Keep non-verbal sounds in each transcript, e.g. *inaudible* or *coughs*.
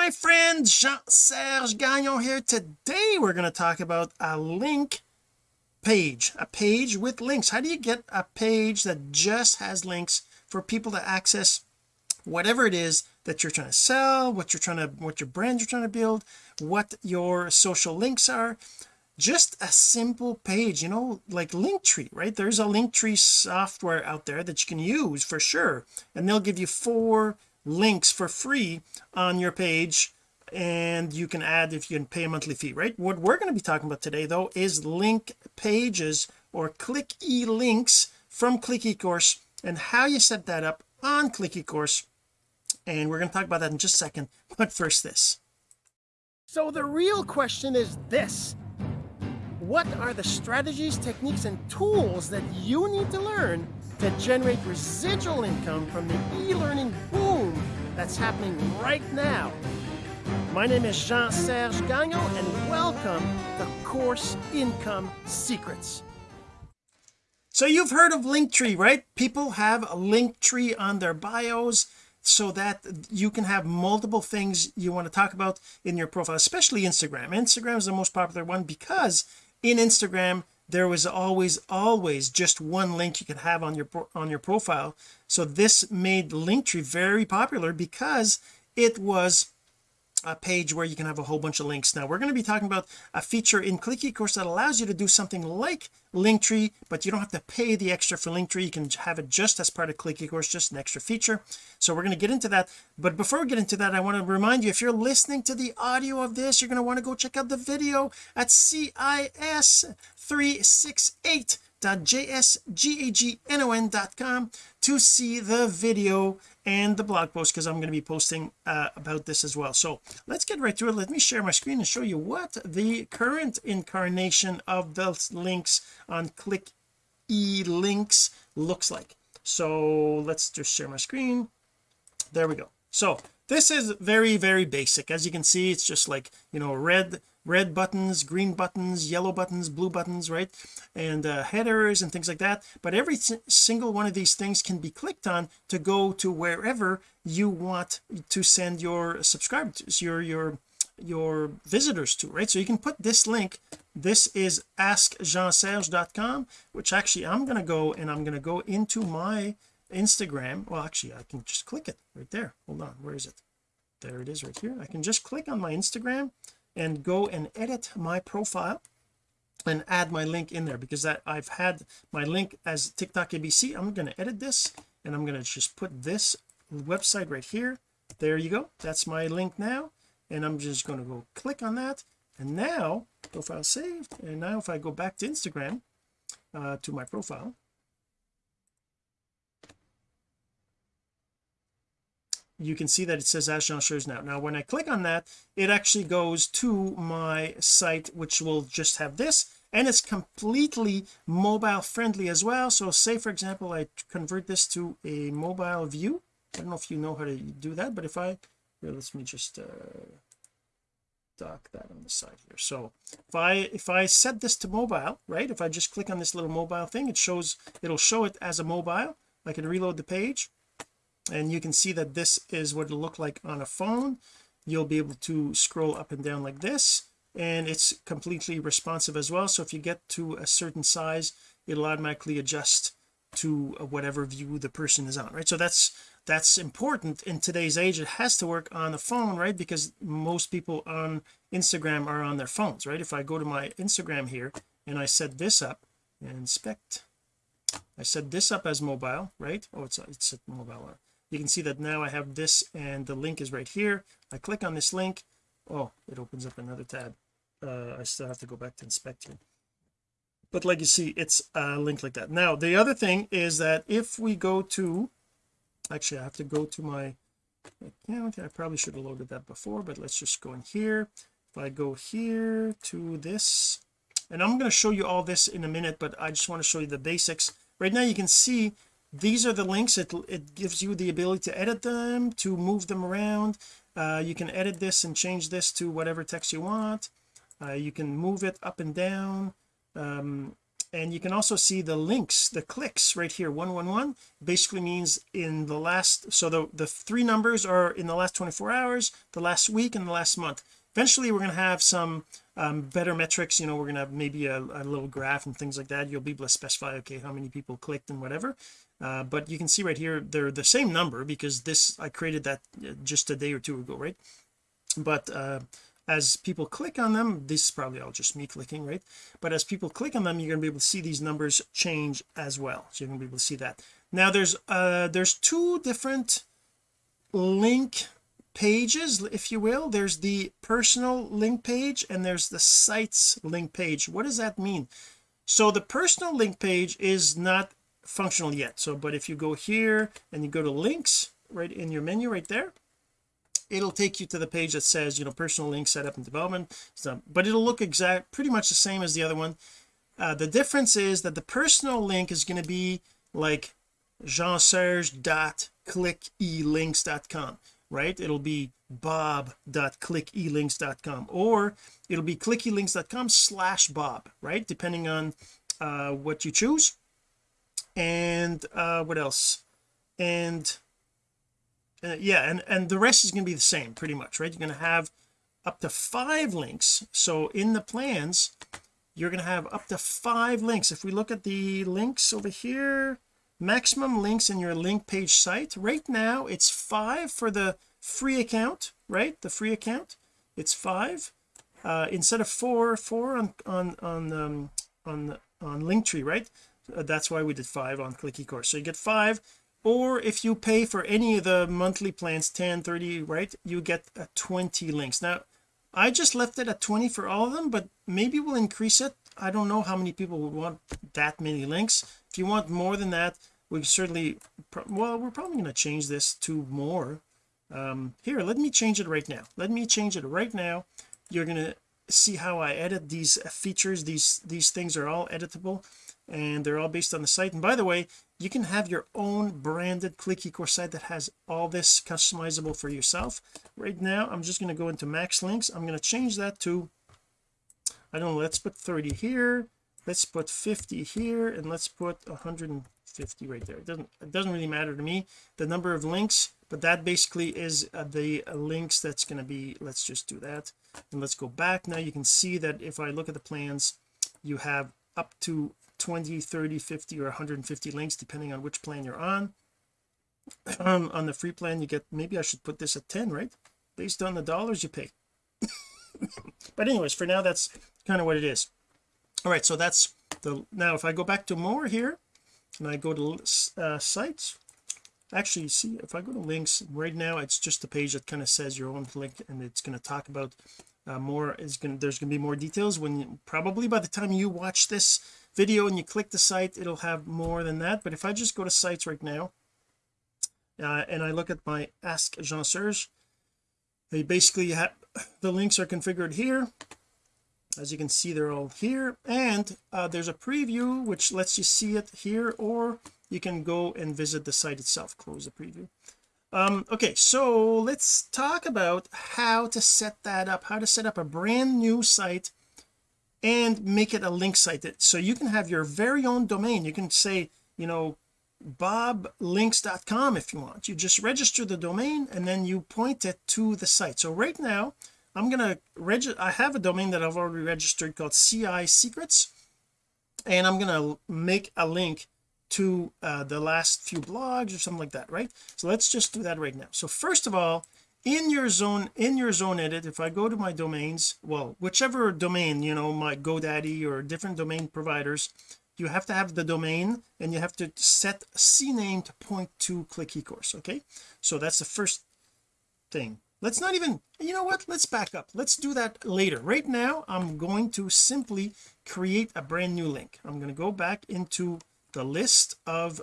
my friend Jean-Serge Gagnon here. Today we're going to talk about a link page a page with links. How do you get a page that just has links for people to access whatever it is that you're trying to sell what you're trying to what your brand you're trying to build what your social links are? Just a simple page you know like linktree right? There's a linktree software out there that you can use for sure and they'll give you four links for free on your page and you can add if you can pay a monthly fee right? What we're going to be talking about today though is link pages or click e links from click ecourse and how you set that up on click ecourse. And we're going to talk about that in just a second. But first this. So the real question is this what are the strategies techniques and tools that you need to learn to generate residual income from the e-learning boom that's happening right now? My name is Jean-Serge Gagnon and welcome to Course Income Secrets. So you've heard of Linktree right? People have a Linktree on their bios so that you can have multiple things you want to talk about in your profile especially Instagram. Instagram is the most popular one because in Instagram there was always always just one link you could have on your on your profile. So this made Linktree very popular because it was a page where you can have a whole bunch of links. Now we're going to be talking about a feature in click ecourse that allows you to do something like linktree but you don't have to pay the extra for linktree. You can have it just as part of click ecourse just an extra feature. So we're going to get into that. But before we get into that I want to remind you if you're listening to the audio of this you're going to want to go check out the video at cis 368 www.jsgagnon.com to see the video and the blog post because I'm going to be posting uh, about this as well. So let's get right to it. Let me share my screen and show you what the current incarnation of the links on click e links looks like. So let's just share my screen. There we go. So this is very very basic. As you can see it's just like you know red red buttons green buttons yellow buttons blue buttons right? And uh, headers and things like that. But every single one of these things can be clicked on to go to wherever you want to send your subscribers your your your visitors to right? So you can put this link this is askjeanserge.com which actually I'm going to go and I'm going to go into my Instagram. Well actually I can just click it right there. Hold on where is it? There it is right here. I can just click on my Instagram and go and edit my profile and add my link in there because that I've had my link as TikTok ABC I'm going to edit this and I'm going to just put this website right here. There you go. That's my link now. And I'm just going to go click on that. And now profile saved. And now if I go back to Instagram uh, to my profile you can see that it says Ask Jean now. Now when I click on that it actually goes to my site which will just have this and it's completely mobile friendly as well. So say for example I convert this to a mobile view. I don't know if you know how to do that but if I here let me just uh dock that on the side here. So if I if I set this to mobile right if I just click on this little mobile thing it shows it'll show it as a mobile. I can reload the page and you can see that this is what it looked like on a phone. You'll be able to scroll up and down like this and it's completely responsive as well. So if you get to a certain size it'll automatically adjust to uh, whatever view the person is on right? So that's that's important in today's age. It has to work on the phone right? Because most people on Instagram are on their phones right? If I go to my Instagram here and I set this up and inspect I set this up as mobile right? Oh it's it's mobile you can see that now I have this and the link is right here. I click on this link. Oh it opens up another tab. Uh, I still have to go back to inspect here but like you see it's a link like that. Now the other thing is that if we go to actually I have to go to my account I probably should have loaded that before but let's just go in here. If I go here to this and I'm going to show you all this in a minute but I just want to show you the basics. Right now you can see these are the links. It, it gives you the ability to edit them to move them around. Uh, you can edit this and change this to whatever text you want. Uh, you can move it up and down. Um, and you can also see the links the clicks right here. 111 basically means in the last so the the three numbers are in the last 24 hours the last week and the last month. Eventually we're going to have some um, better metrics. You know we're going to have maybe a, a, little graph and things like that. You'll be able to specify okay how many people clicked and whatever uh, but you can see right here they're the same number because this I created that uh, just a day or two ago right? But uh, as people click on them this is probably all just me clicking right? But as people click on them you're going to be able to see these numbers change as well. So you're going to be able to see that. Now there's uh there's two different link pages if you will. There's the personal link page and there's the sites link page. What does that mean? So the personal link page is not functional yet. So but if you go here and you go to links right in your menu right there it'll take you to the page that says you know personal link setup and development. So, but it'll look exact pretty much the same as the other one. Uh, the difference is that the personal link is going to be like jeanserge.clickelinks.com right? It'll be bob.clickelinks.com or it'll be clickelinks.com slash bob right? Depending on uh, what you choose and uh, what else? And uh, yeah and and the rest is going to be the same pretty much right? You're going to have up to five links. So in the plans you're going to have up to five links. If we look at the links over here maximum links in your link page site right now it's five for the free account right? The free account it's five. Uh instead of four four on on on um on on linktree right that's why we did five on click ecourse so you get five or if you pay for any of the monthly plans 10 30 right you get a 20 links. Now I just left it at 20 for all of them but maybe we'll increase it. I don't know how many people would want that many links. If you want more than that we certainly well we're probably going to change this to more. Um here let me change it right now. Let me change it right now. You're going to see how I edit these features. These these things are all editable and they're all based on the site. And by the way you can have your own branded click ecourse site that has all this customizable for yourself. Right now I'm just going to go into max links. I'm going to change that to I don't know let's put 30 here let's put 50 here and let's put 150 right there. It doesn't it doesn't really matter to me the number of links but that basically is uh, the links that's going to be let's just do that. And let's go back. Now you can see that if I look at the plans you have up to 20 30 50 or 150 links depending on which plan you're on. *clears throat* Um, on the free plan you get maybe I should put this at 10 right? Based on the dollars you pay. *laughs* But anyways for now that's kind of what it is. All right so that's the now if I go back to more here and I go to uh, sites actually see if I go to links right now it's just a page that kind of says your own link and it's going to talk about uh, more is going there's going to be more details when you, probably by the time you watch this video and you click the site it'll have more than that. But if I just go to sites right now uh, and I look at my ask Jean Serge they basically have the links are configured here. As you can see they're all here. And uh, there's a preview which lets you see it here or you can go and visit the site itself close the preview. Um okay so let's talk about how to set that up how to set up a brand new site and make it a link site that so you can have your very own domain. You can say you know boblinks.com if you want. You just register the domain and then you point it to the site. So right now I'm gonna register I have a domain that I've already registered called CI secrets and I'm gonna make a link to uh, the last few blogs or something like that right? So let's just do that right now. So first of all in your zone in your zone edit if I go to my domains well whichever domain you know my GoDaddy or different domain providers you have to have the domain and you have to set CNAME to point to click ecourse okay? So that's the first thing. Let's not even you know what? Let's back up. Let's do that later. Right now I'm going to simply create a brand new link. I'm going to go back into the list of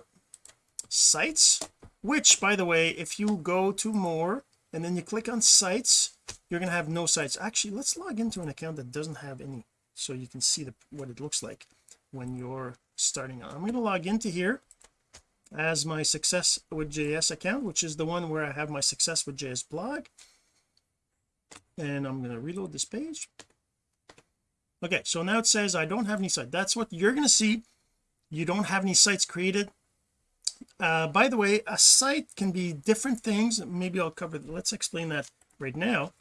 sites which by the way if you go to more and then you click on sites you're going to have no sites. Actually let's log into an account that doesn't have any so you can see the what it looks like when you're starting out. I'm going to log into here as my success with JS account which is the one where I have my success with JS blog. And I'm going to reload this page. Okay so now it says I don't have any site. That's what you're going to see. You don't have any sites created uh by the way a site can be different things. Maybe I'll cover let's explain that right now.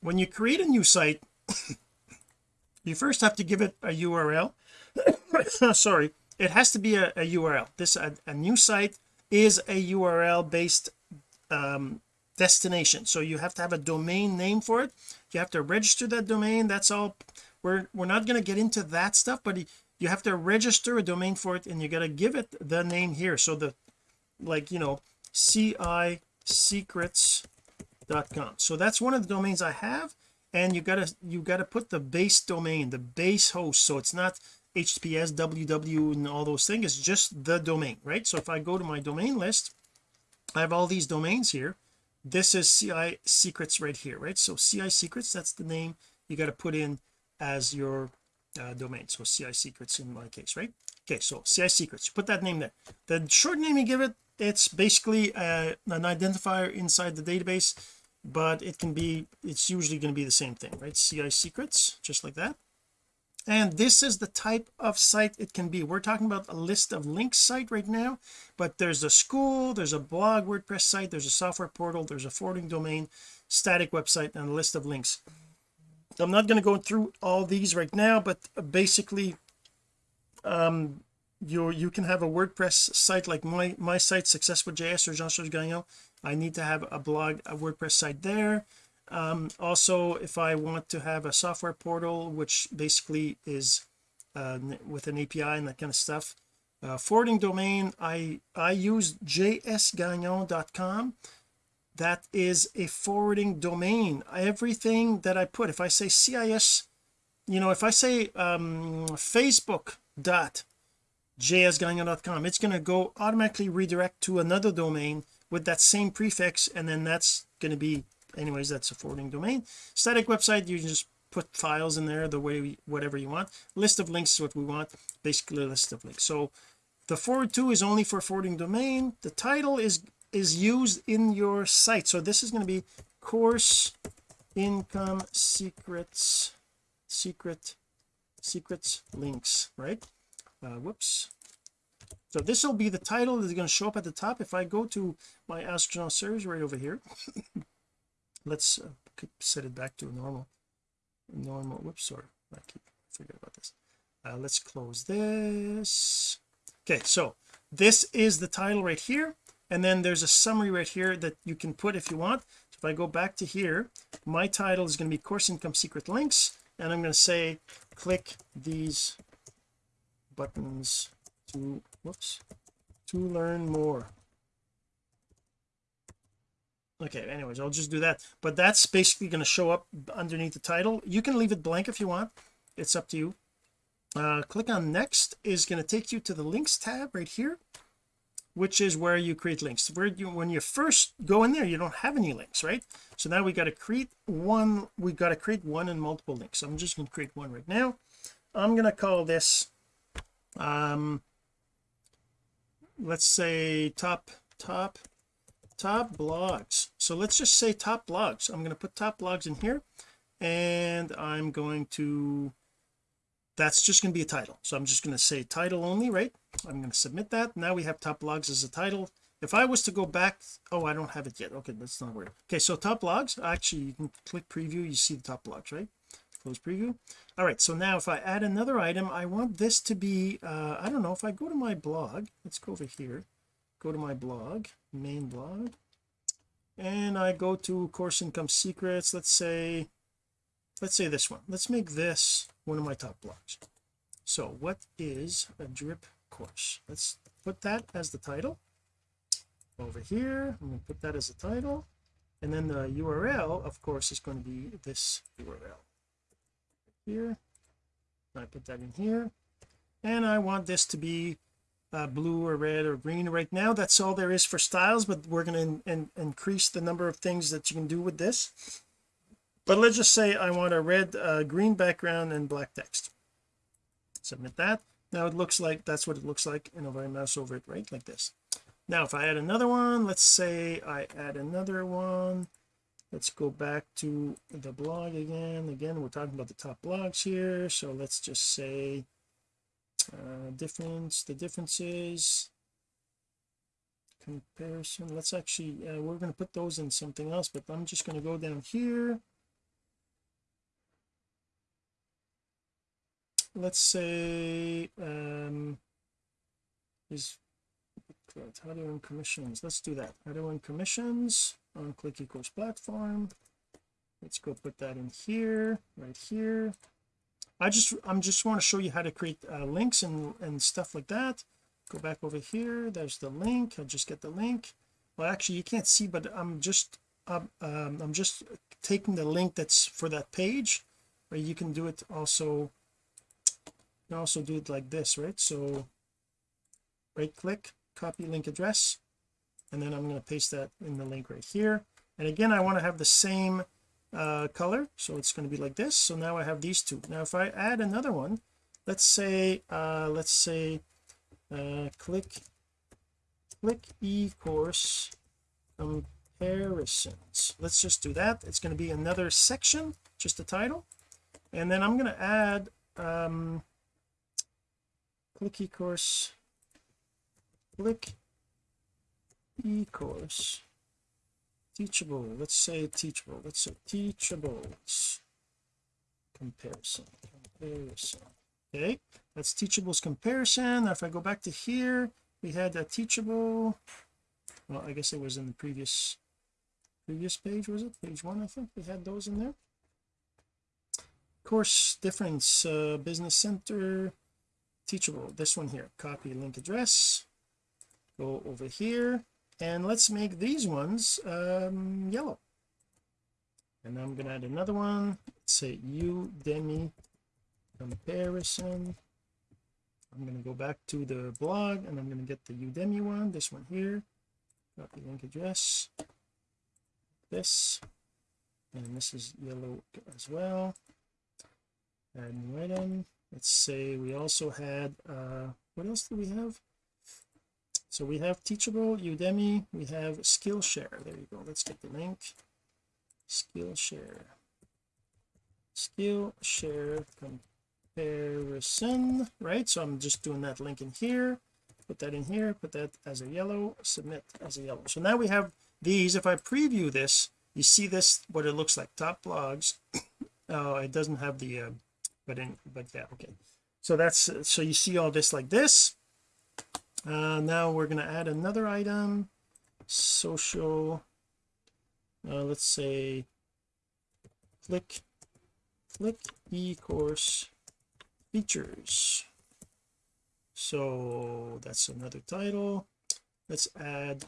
When you create a new site *coughs* you first have to give it a URL *coughs* sorry it has to be a, a URL this a, a, new site is a URL based um, destination. So you have to have a domain name for it. You have to register that domain. That's all. We're we're not going to get into that stuff but you have to register a domain for it and you got to give it the name here. So the like you know ci secrets.com so that's one of the domains I have and you gotta you gotta put the base domain the base host. So it's not https www and all those things. It's just the domain right? So if I go to my domain list I have all these domains here. This is CI secrets right here right? So CI secrets that's the name you got to put in as your uh, domain. So CI secrets in my case right? Okay so CI secrets put that name there. The short name you give it it's basically uh, an identifier inside the database but it can be it's usually going to be the same thing right? CI secrets just like that. And this is the type of site it can be. We're talking about a list of links site right now but there's a school there's a blog WordPress site there's a software portal there's a forwarding domain static website and a list of links I'm not going to go through all these right now but basically um you you can have a WordPress site like my my site success with JS or Jean-Serge Gagnon. I need to have a blog a WordPress site there. Um also if I want to have a software portal which basically is uh, with an API and that kind of stuff uh, forwarding domain I I use jsgagnon.com that is a forwarding domain. Everything that I put if I say CIS you know if I say um facebook dot jsgagnon.com it's going to go automatically redirect to another domain with that same prefix and then that's going to be anyways that's a forwarding domain. Static website you just put files in there the way we, whatever you want. List of links is what we want basically a list of links. So the forward to is only for forwarding domain. The title is is used in your site. So this is going to be course income secrets secret secrets links right? Uh, whoops. So this will be the title that's going to show up at the top. If I go to my Jean Serge right over here *laughs* let's uh, set it back to normal normal whoops sorry I keep forget about this. Uh, let's close this. Okay so this is the title right here and then there's a summary right here that you can put if you want. So if I go back to here my title is going to be course income secret links and I'm going to say click these buttons to whoops to learn more. Okay anyways I'll just do that. But that's basically going to show up underneath the title. You can leave it blank if you want. It's up to you. Uh click on next is going to take you to the links tab right here which is where you create links. Where you when you first go in there you don't have any links right? So now we got to create one we got to create one and multiple links. So I'm just going to create one right now. I'm going to call this um let's say top top top blogs. So let's just say top blogs. I'm going to put top blogs in here and I'm going to that's just going to be a title. So I'm just going to say title only right? I'm going to submit that. Now we have top blogs as a title. If I was to go back oh I don't have it yet. Okay that's not weird okay so top blogs actually you can click preview you see the top blogs right? Close preview. All right so now if I add another item I want this to be uh I don't know if I go to my blog let's go over here. Go to my blog main blog. And I go to course income secrets let's say let's say this one. Let's make this one of my top blogs so what is a drip course? Let's put that as the title. Over here I'm going to put that as a title. And then the URL of course is going to be this URL here I put that in here. And I want this to be uh, blue or red or green. Right now that's all there is for styles but we're going to increase the number of things that you can do with this but let's just say I want a red uh, green background and black text. Submit that. Now it looks like that's what it looks like. And if I mouse over it right like this. Now if I add another one let's say I add another one. Let's go back to the blog again. Again we're talking about the top blogs here. So let's just say uh difference the differences. Comparison. Let's actually uh, we're going to put those in something else but I'm just going to go down here let's say um is how do to earn commissions? Let's do that. How do to earn commissions? On click ecourse platform. Let's go put that in here right here. I just I'm just want to show you how to create uh, links and and stuff like that. Go back over here. There's the link. I just get the link. Well actually you can't see but I'm just um, um, I'm just taking the link that's for that page or you can do it also you can also do it like this right? So right click copy link address and then I'm going to paste that in the link right here. And again I want to have the same uh, color so it's going to be like this. So now I have these two. Now if I add another one let's say uh let's say uh click click e-course comparisons. Let's just do that. It's going to be another section just a title. And then I'm going to add um click e-course click e-course teachable. Let's say teachable. Let's say teachables comparison. Comparison. Okay. That's teachables comparison. Now if I go back to here we had a teachable. Well I guess it was in the previous previous page was it? Page one I think we had those in there. Course difference uh, business center teachable. This one here copy link address. Go over here and let's make these ones um, yellow. And I'm to add another one. Let's say Udemy comparison. I'm going to go back to the blog and I'm going to get the Udemy one this one here. Copy link address this and this is yellow as well. Add new item let's say we also had uh what else do we have? So we have teachable udemy we have skillshare. There you go. Let's get the link. Skillshare. Skillshare comparison right? So I'm just doing that link in here. Put that in here. Put that as a yellow. Submit as a yellow. So now we have these. If I preview this you see this what it looks like. Top blogs *coughs* oh it doesn't have the uh, but in but yeah okay. So that's so you see all this like this. Uh now we're going to add another item social uh, let's say click click e-course features. So that's another title. Let's add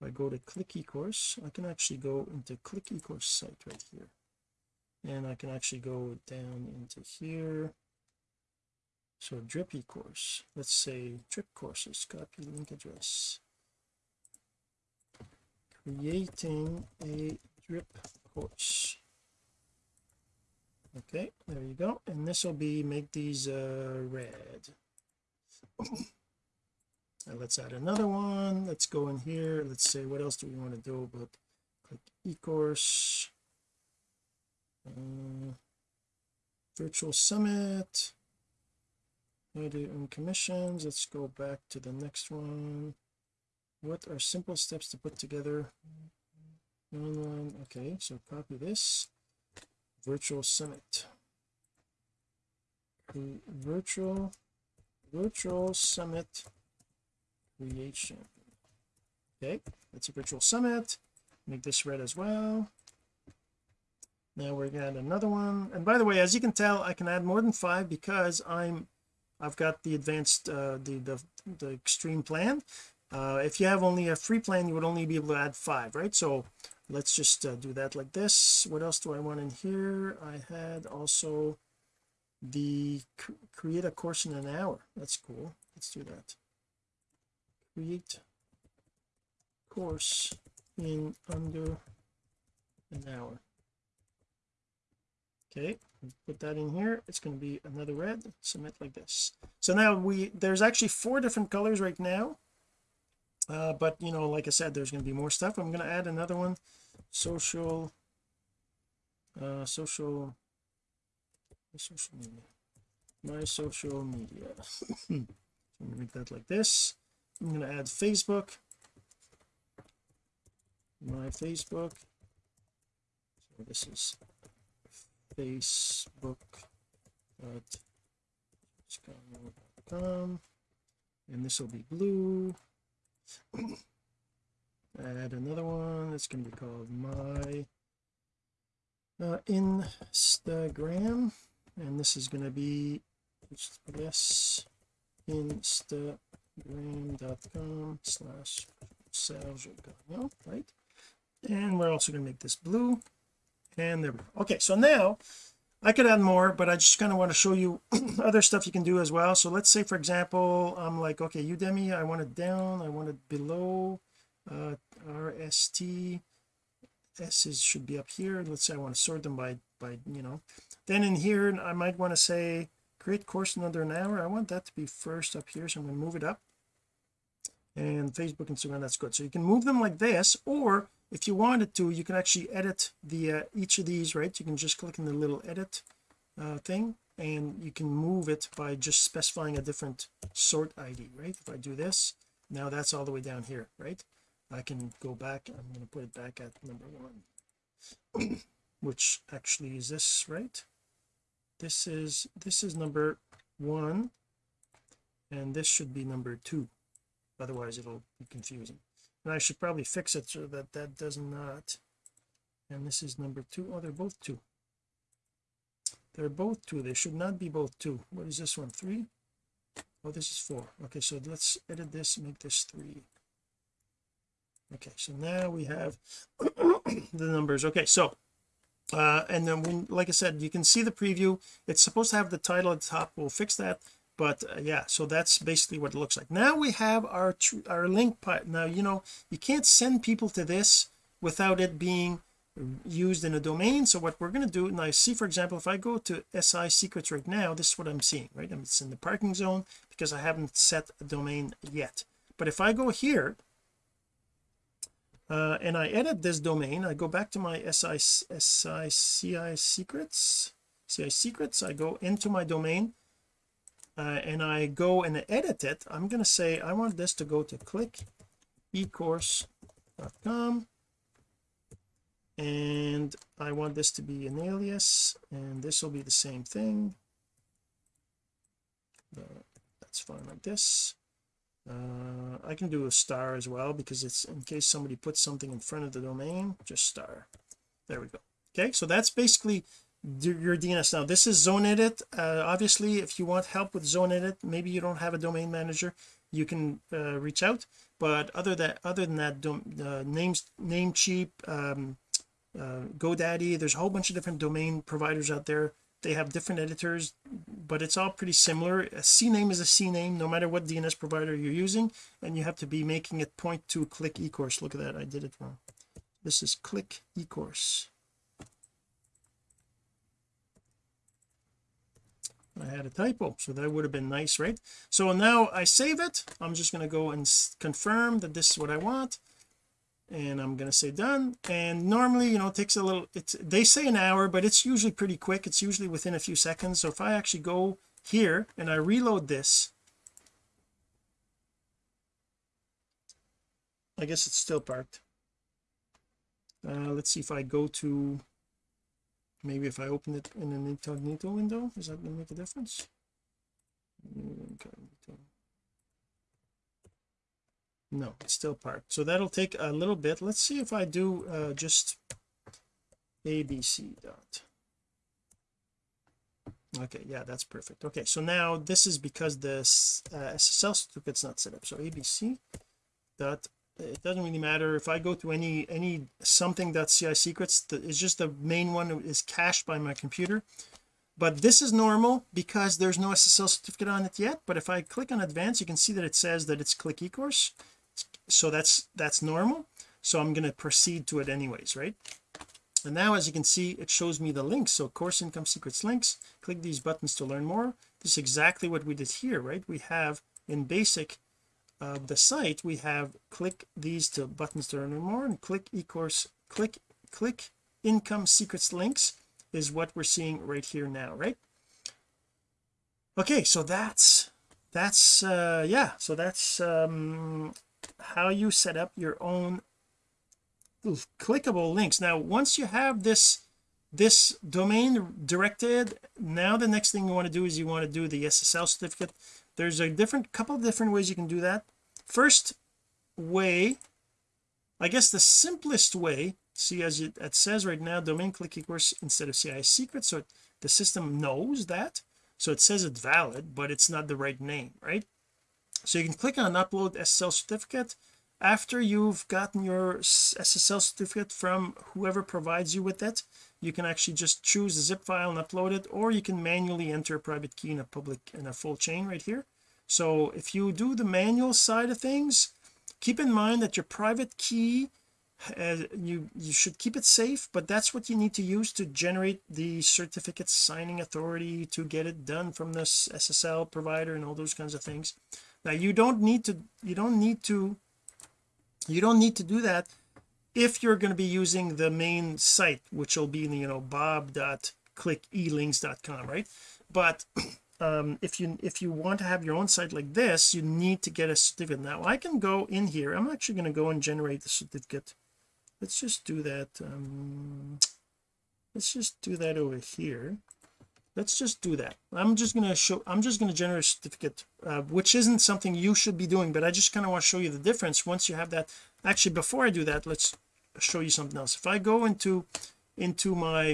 if I go to click ecourse I can actually go into click ecourse site right here and I can actually go down into here. So drip course let's say drip courses copy link address. Creating a drip course. Okay there you go. And this will be make these uh red. *coughs* And let's add another one. Let's go in here. Let's say what else do we want to do? About click ecourse uh, virtual summit. And commissions. Let's go back to the next one. What are simple steps to put together online? Okay so copy this. Virtual summit. Virtual virtual summit creation. Okay that's a virtual summit. Make this red as well now we're gonna add another one. And by the way as you can tell I can add more than five because I'm I've got the advanced uh the the, the extreme plan. Uh if you have only a free plan you would only be able to add five right? So let's just uh, do that like this. What else do I want in here? I had also the create a course in an hour. That's cool. Let's do that. Create course in under an hour okay put that in here. It's going to be another red. Submit like this. So now we there's actually four different colors right now. Uh, but you know like I said there's going to be more stuff. I'm going to add another one. Social uh social social media. My social media. *laughs* I'm going to make that like this. I'm going to add Facebook. My Facebook. So this is Facebook com and this will be blue. *coughs* Add another one it's going to be called my uh, Instagram and this is going to be yes instagram.com slash Gagnon right. And we're also going to make this blue and there we go. Okay so now I could add more but I just kind of want to show you *clears throat* other stuff you can do as well. So let's say for example I'm like okay Udemy I want it down I want it below uh RST S's should be up here. Let's say I want to sort them by by you know. Then in here I might want to say create course in under an hour. I want that to be first up here so I'm going to move it up. And Facebook Instagram that's good. So you can move them like this or if you wanted to you can actually edit the uh, each of these right? You can just click on the little edit uh, thing and you can move it by just specifying a different sort ID right? If I do this now that's all the way down here right? I can go back I'm going to put it back at number one *clears throat* which actually is this right? This is this is number one and this should be number two. Otherwise it'll be confusing and I should probably fix it so that that does not. And this is number two. Oh they're both two. They're both two. They should not be both two. What is this one? Three? Oh this is four. Okay so let's edit this make this three. Okay so now we have *coughs* the numbers. Okay so uh and then when like I said you can see the preview. It's supposed to have the title at the top. We'll fix that but uh, yeah so that's basically what it looks like. Now we have our our link part now you know you can't send people to this without it being used in a domain. So what we're going to do now I see for example if I go to SI secrets right now this is what I'm seeing right? It's in the parking zone because I haven't set a domain yet. But if I go here uh, and I edit this domain I go back to my SI SI CI secrets CI secrets I go into my domain uh, and I go and edit it I'm going to say I want this to go to click ecourse.com and I want this to be an alias and this will be the same thing. Uh, that's fine like this. Uh, I can do a star as well because it's in case somebody puts something in front of the domain just star. There we go. Okay so that's basically your DNS now this is zone edit. Uh, obviously if you want help with zone edit maybe you don't have a domain manager you can uh, reach out. But other that other than that uh, names namecheap um, uh, GoDaddy there's a whole bunch of different domain providers out there. They have different editors but it's all pretty similar. A CNAME is a CNAME no matter what DNS provider you're using and you have to be making it point to click ecourse look at that I did it wrong. This is click ecourse I had a typo so that would have been nice right? So now I save it. I'm just going to go and confirm that this is what I want and I'm going to say done. And normally you know it takes a little it's they say an hour but it's usually pretty quick. It's usually within a few seconds. So if I actually go here and I reload this I guess it's still parked. Uh, let's see if I go to maybe if I open it in an incognito window is that going to make a difference? No it's still parked. So that'll take a little bit. Let's see if I do uh, just abc dot. Okay yeah that's perfect. Okay so now this is because this uh, SSL certificate's not set up. So abc dot it doesn't really matter. If I go to any any something CI secrets it's just the main one is cached by my computer. But this is normal because there's no SSL certificate on it yet. But if I click on advanced you can see that it says that it's click ecourse. So that's that's normal. So I'm going to proceed to it anyways right? And now as you can see it shows me the links. So course income secrets links. Click these buttons to learn more. This is exactly what we did here right? We have in basic of the site we have click these two buttons to learn more and click e-course click click income secrets links is what we're seeing right here now right? Okay so that's that's uh yeah so that's um how you set up your own clickable links. Now once you have this this domain directed now the next thing you want to do is you want to do the SSL certificate there's a different couple of different ways you can do that. First way I guess the simplest way see as it, it says right now domain click equals instead of CI secret so it, the system knows that. So it says it's valid but it's not the right name right? So you can click on upload SSL certificate after you've gotten your SSL certificate from whoever provides you with it you can actually just choose a zip file and upload it or you can manually enter a private key in a public in a full chain right here. So if you do the manual side of things keep in mind that your private key uh, you you should keep it safe but that's what you need to use to generate the certificate signing authority to get it done from this SSL provider and all those kinds of things. Now you don't need to you don't need to you don't need to do that if you're going to be using the main site which will be you know bob.clickelinks.com right? But *clears throat* um if you if you want to have your own site like this you need to get a certificate. Now I can go in here. I'm actually going to go and generate the certificate. Let's just do that um let's just do that over here let's just do that. I'm just going to show I'm just going to generate a certificate uh, which isn't something you should be doing but I just kind of want to show you the difference. Once you have that actually before I do that let's show you something else. If I go into into my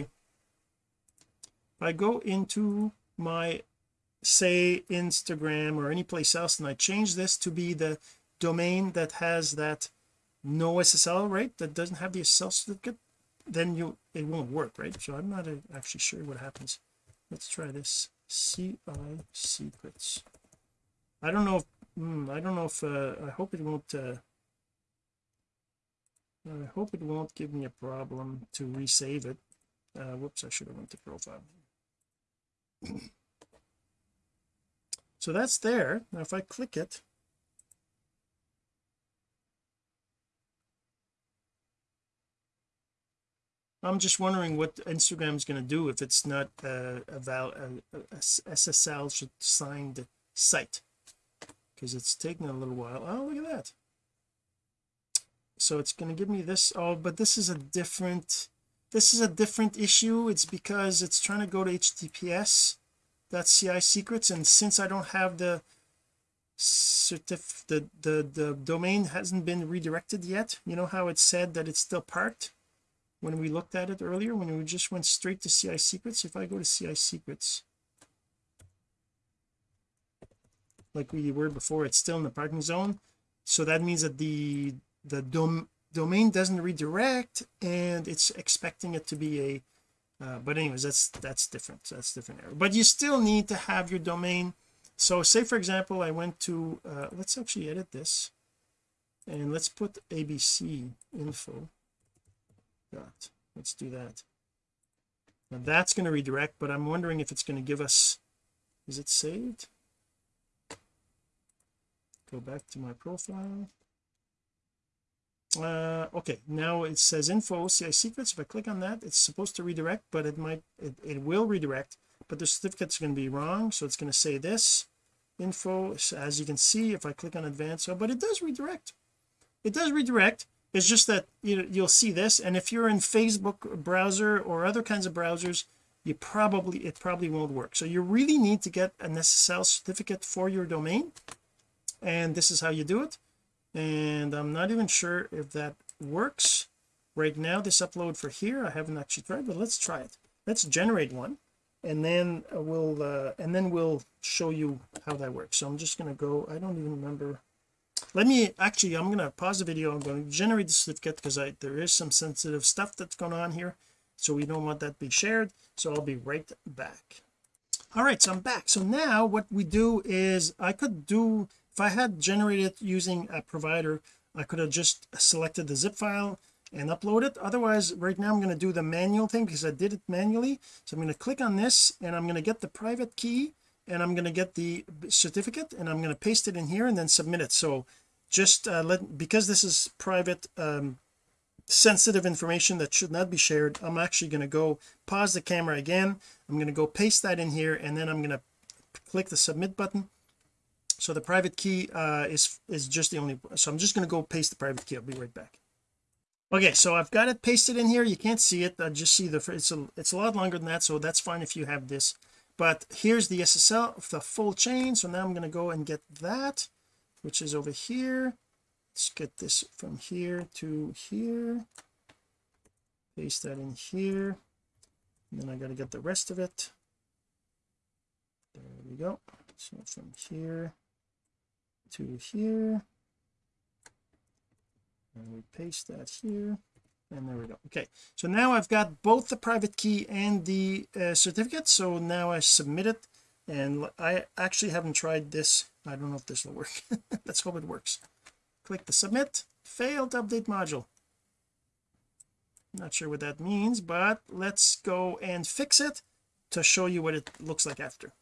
if I go into my say Instagram or any place else and I change this to be the domain that has that no SSL right that doesn't have the SSL certificate then you it won't work right? So I'm not actually sure what happens let's try this. CI secrets I don't know if hmm, I don't know if uh, I hope it won't uh, I hope it won't give me a problem to resave it. Uh, whoops I should have went to profile. So that's there. Now if I click it I'm just wondering what Instagram is going to do if it's not a, a, val, a, a SSL signed site. Because it's taking a little while. Oh look at that. So it's going to give me this oh but this is a different this is a different issue. It's because it's trying to go to https that's CI secrets. And since I don't have the certif the the the domain hasn't been redirected yet you know how it said that it's still parked when we looked at it earlier when we just went straight to CI secrets if I go to CI secrets like we were before it's still in the parking zone. So that means that the the dom domain doesn't redirect and it's expecting it to be a uh, but anyways that's that's different that's different error. But you still need to have your domain. So say for example I went to uh, let's actually edit this and let's put abc info let's do that. Now that's going to redirect but I'm wondering if it's going to give us is it saved? Go back to my profile. Uh okay now it says info CI secrets if I click on that it's supposed to redirect but it might it, it will redirect but the certificate's going to be wrong so it's going to say this info as you can see if I click on advanced oh but it does redirect. It does redirect it's just that you you'll see this and if you're in Facebook browser or other kinds of browsers you probably it probably won't work. So you really need to get an SSL certificate for your domain and this is how you do it. And I'm not even sure if that works. Right now this upload for here I haven't actually tried but let's try it. Let's generate one and then we'll uh, and then we'll show you how that works. So I'm just going to go I don't even remember let me actually I'm going to pause the video. I'm going to generate the certificate because I there is some sensitive stuff that's going on here. So we don't want that to be shared. So I'll be right back. All right so I'm back. So now what we do is I could do if I had generated using a provider I could have just selected the zip file and upload it. Otherwise right now I'm going to do the manual thing because I did it manually. So I'm going to click on this and I'm going to get the private key and I'm going to get the certificate and I'm going to paste it in here and then submit it. So just uh, let because this is private um sensitive information that should not be shared I'm actually going to go pause the camera again. I'm going to go paste that in here and then I'm going to click the submit button. So the private key uh is is just the only so I'm just going to go paste the private key. I'll be right back. Okay so I've got it pasted in here. You can't see it. I just see the it's a it's a lot longer than that so that's fine if you have this. But here's the SSL the full chain. So now I'm going to go and get that which is over here. Let's get this from here to here. Paste that in here. And then I got to get the rest of it. There we go. So from here to here. And we paste that here. And there we go. Okay. So now I've got both the private key and the uh, certificate. So now I submit it. And I actually haven't tried this I don't know if this will work. *laughs* Let's hope it works. Click the submit. Failed update module. Not sure what that means but let's go and fix it to show you what it looks like after.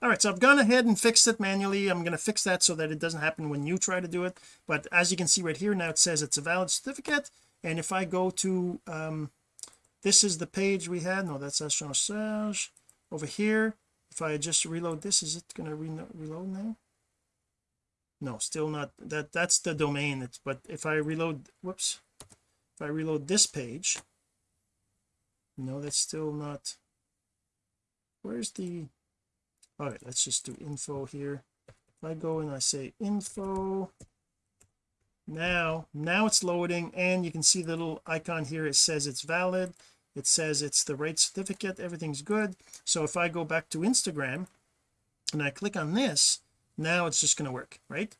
All right so I've gone ahead and fixed it manually. I'm going to fix that so that it doesn't happen when you try to do it. But as you can see right here now it says it's a valid certificate. And if I go to um this is the page we had. No that's Astronaut Serge. Over here if I just reload this is it going to re reload now? No still not that that's the domain it's but if I reload whoops. If I reload this page no that's still not where's the all right let's just do info here. If I go and I say info now now it's loading and you can see the little icon here it says it's valid it says it's the right certificate everything's good. So if I go back to Instagram and I click on this now it's just going to work right?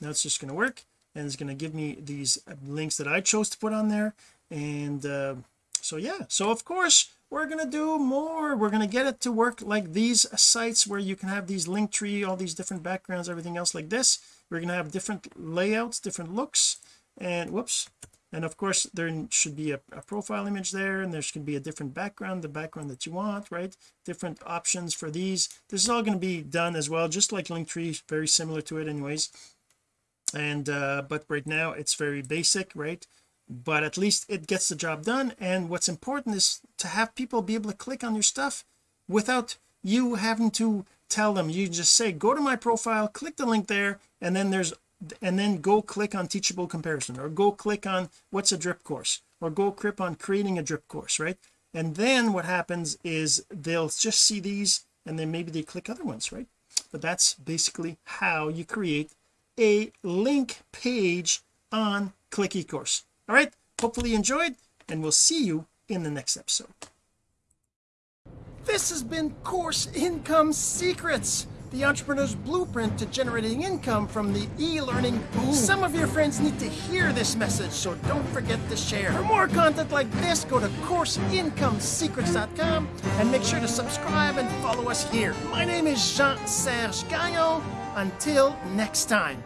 Now it's just going to work and it's going to give me these links that I chose to put on there. And uh, so yeah so of course we're going to do more. We're going to get it to work like these sites where you can have these link tree all these different backgrounds everything else like this. We're going to have different layouts different looks and whoops and of course there should be a, a, profile image there and there should be a different background the background that you want right? Different options for these. This is all going to be done as well just like linktree very similar to it anyways. And uh but right now it's very basic right? But at least it gets the job done and what's important is to have people be able to click on your stuff without you having to tell them. You just say go to my profile click the link there and then there's and then go click on teachable comparison or go click on what's a drip course or go click on creating a drip course right? And then what happens is they'll just see these and then maybe they click other ones right? But that's basically how you create a link page on click ecourse. All right hopefully you enjoyed and we'll see you in the next episode. This has been course income secrets the entrepreneur's blueprint to generating income from the e-learning boom. Some of your friends need to hear this message, so don't forget to share. For more content like this, go to CourseIncomeSecrets.com and make sure to subscribe and follow us here. My name is Jean-Serge Gagnon. Until next time.